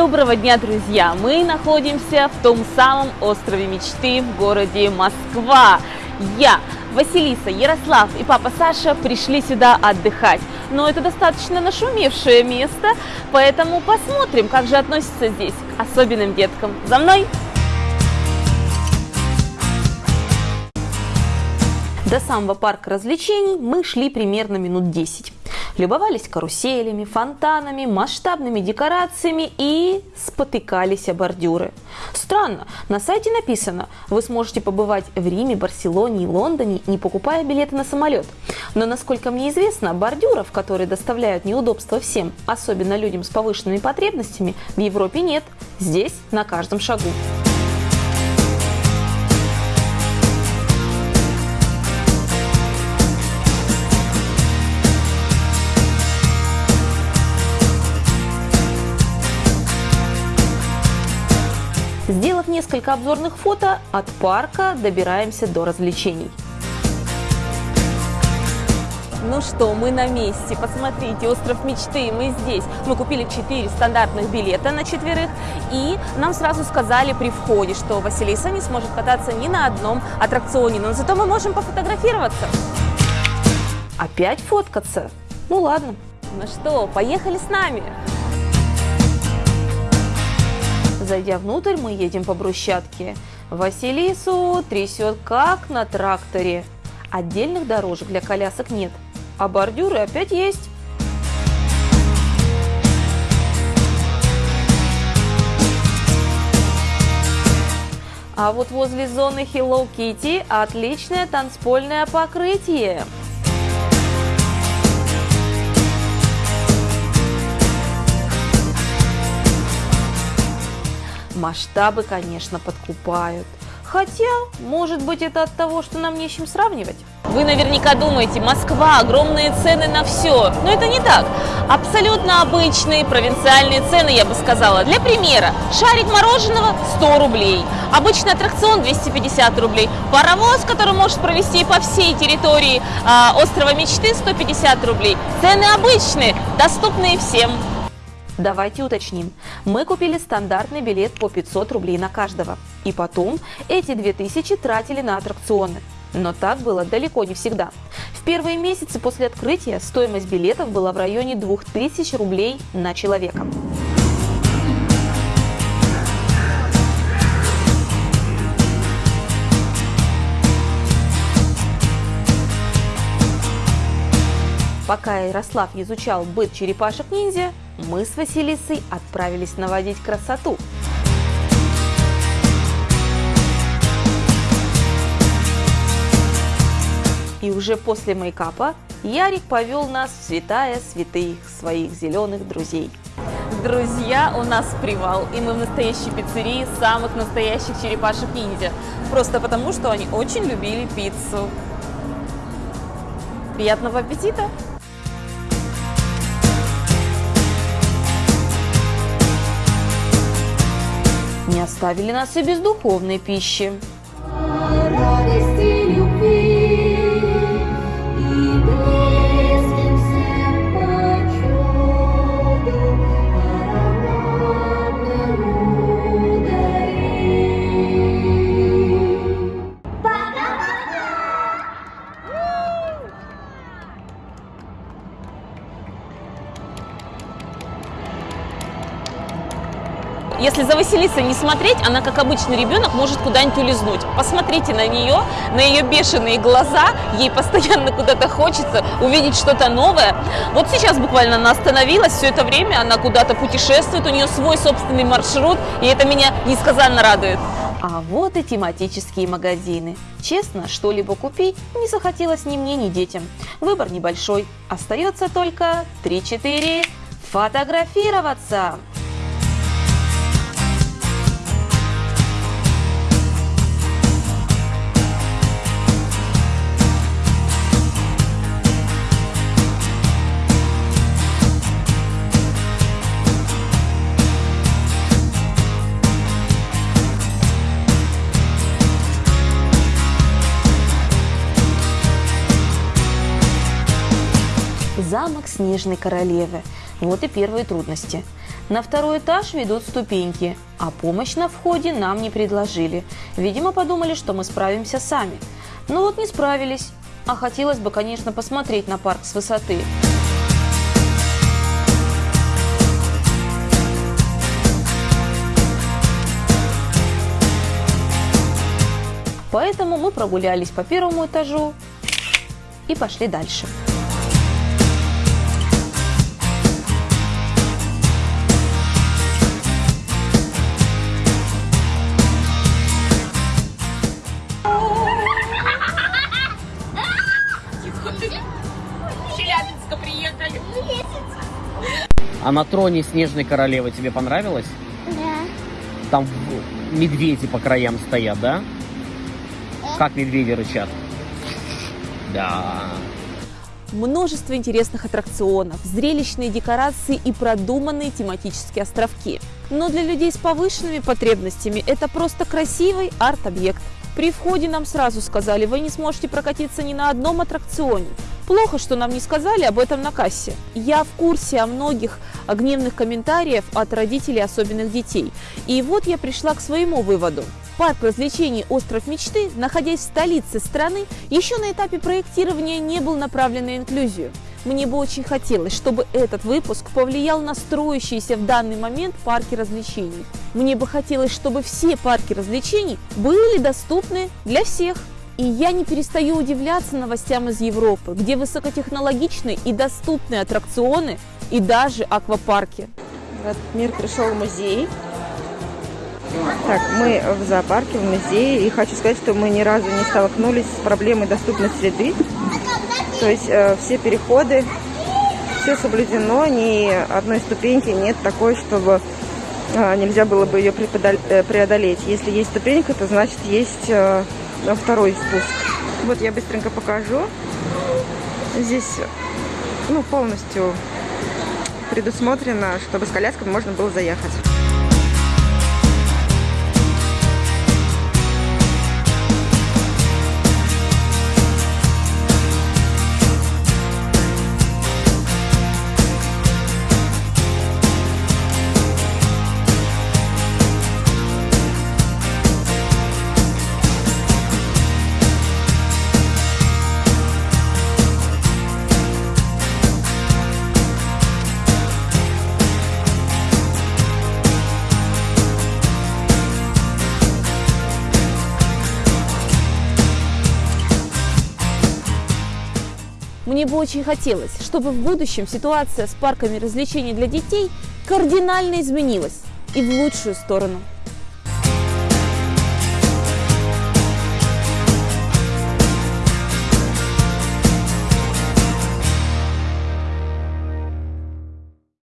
Доброго дня, друзья! Мы находимся в том самом острове мечты в городе Москва. Я, Василиса, Ярослав и папа Саша пришли сюда отдыхать. Но это достаточно нашумевшее место, поэтому посмотрим, как же относятся здесь к особенным деткам. За мной! До самого парка развлечений мы шли примерно минут 10. Любовались каруселями, фонтанами, масштабными декорациями и спотыкались о бордюры. Странно, на сайте написано, вы сможете побывать в Риме, Барселоне и Лондоне, не покупая билеты на самолет. Но, насколько мне известно, бордюров, которые доставляют неудобства всем, особенно людям с повышенными потребностями, в Европе нет. Здесь на каждом шагу. Несколько обзорных фото, от парка добираемся до развлечений. Ну что, мы на месте. Посмотрите, остров мечты, мы здесь. Мы купили 4 стандартных билета на четверых, и нам сразу сказали при входе, что Василиса не сможет кататься ни на одном аттракционе, но зато мы можем пофотографироваться. Опять фоткаться? Ну ладно. Ну что, поехали с нами. Зайдя внутрь, мы едем по брусчатке. Василису трясет как на тракторе. Отдельных дорожек для колясок нет, а бордюры опять есть. А вот возле зоны Hello Kitty отличное танцпольное покрытие. Масштабы, конечно, подкупают. Хотя, может быть, это от того, что нам не с чем сравнивать. Вы наверняка думаете, Москва, огромные цены на все. Но это не так. Абсолютно обычные провинциальные цены, я бы сказала. Для примера, шарик мороженого 100 рублей, обычный аттракцион 250 рублей, паровоз, который может провести по всей территории э, острова мечты 150 рублей. Цены обычные, доступные всем. Давайте уточним. Мы купили стандартный билет по 500 рублей на каждого. И потом эти 2000 тратили на аттракционы. Но так было далеко не всегда. В первые месяцы после открытия стоимость билетов была в районе 2000 рублей на человека. Пока Ярослав изучал быт черепашек-ниндзя, мы с Василисой отправились наводить красоту. И уже после мейкапа Ярик повел нас в святая святых своих зеленых друзей. Друзья, у нас привал, и мы в настоящей пиццерии самых настоящих черепашек-ниндзя. Просто потому, что они очень любили пиццу. Приятного аппетита! Не оставили нас и без духовной пищи. Радости Василисой не смотреть, она, как обычный ребенок, может куда-нибудь улизнуть. Посмотрите на нее, на ее бешеные глаза, ей постоянно куда-то хочется увидеть что-то новое. Вот сейчас буквально она остановилась, все это время она куда-то путешествует, у нее свой собственный маршрут, и это меня несказанно радует. А вот и тематические магазины. Честно, что-либо купить не захотелось ни мне, ни детям. Выбор небольшой. Остается только 3-4 фотографироваться. Замок Снежной Королевы. Вот и первые трудности. На второй этаж ведут ступеньки, а помощь на входе нам не предложили. Видимо, подумали, что мы справимся сами. Но вот не справились. А хотелось бы, конечно, посмотреть на парк с высоты. Поэтому мы прогулялись по первому этажу и пошли дальше. А на троне Снежной Королевы тебе понравилось? Да. Там медведи по краям стоят, да? Как медведи рычат? Да. Множество интересных аттракционов, зрелищные декорации и продуманные тематические островки. Но для людей с повышенными потребностями это просто красивый арт-объект. При входе нам сразу сказали, вы не сможете прокатиться ни на одном аттракционе. Плохо, что нам не сказали об этом на кассе. Я в курсе о многих гневных комментариев от родителей особенных детей. И вот я пришла к своему выводу. Парк развлечений «Остров мечты», находясь в столице страны, еще на этапе проектирования не был направлен на инклюзию. Мне бы очень хотелось, чтобы этот выпуск повлиял на строящиеся в данный момент парки развлечений. Мне бы хотелось, чтобы все парки развлечений были доступны для всех. И я не перестаю удивляться новостям из Европы, где высокотехнологичные и доступные аттракционы и даже аквапарки. В этот мир пришел музей. Так, мы в зоопарке, в музее. И хочу сказать, что мы ни разу не столкнулись с проблемой доступной среды. То есть э, все переходы, все соблюдено, ни одной ступеньки нет такой, чтобы э, нельзя было бы ее э, преодолеть. Если есть ступенька, то значит есть э, второй спуск. Вот я быстренько покажу. Здесь ну, полностью предусмотрено, чтобы с колясками можно было заехать. Мне бы очень хотелось, чтобы в будущем ситуация с парками развлечений для детей кардинально изменилась и в лучшую сторону.